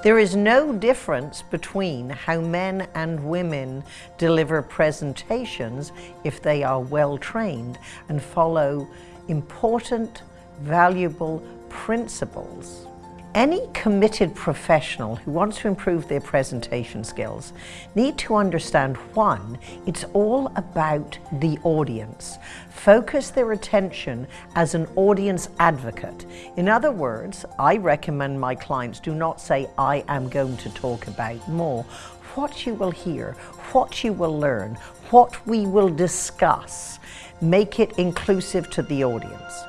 There is no difference between how men and women deliver presentations if they are well trained and follow important, valuable principles. Any committed professional who wants to improve their presentation skills need to understand one, it's all about the audience. Focus their attention as an audience advocate. In other words, I recommend my clients do not say, I am going to talk about more. What you will hear, what you will learn, what we will discuss, make it inclusive to the audience.